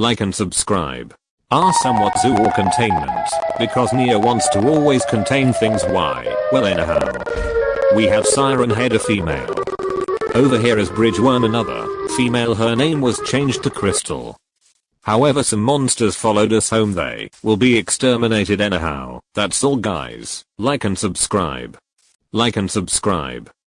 Like and subscribe. Are somewhat zoo or containment, because Nia wants to always contain things why, well anyhow. We have Siren Head a female. Over here is Bridge Worm another, female her name was changed to Crystal. However some monsters followed us home they will be exterminated anyhow. That's all guys. Like and subscribe. Like and subscribe.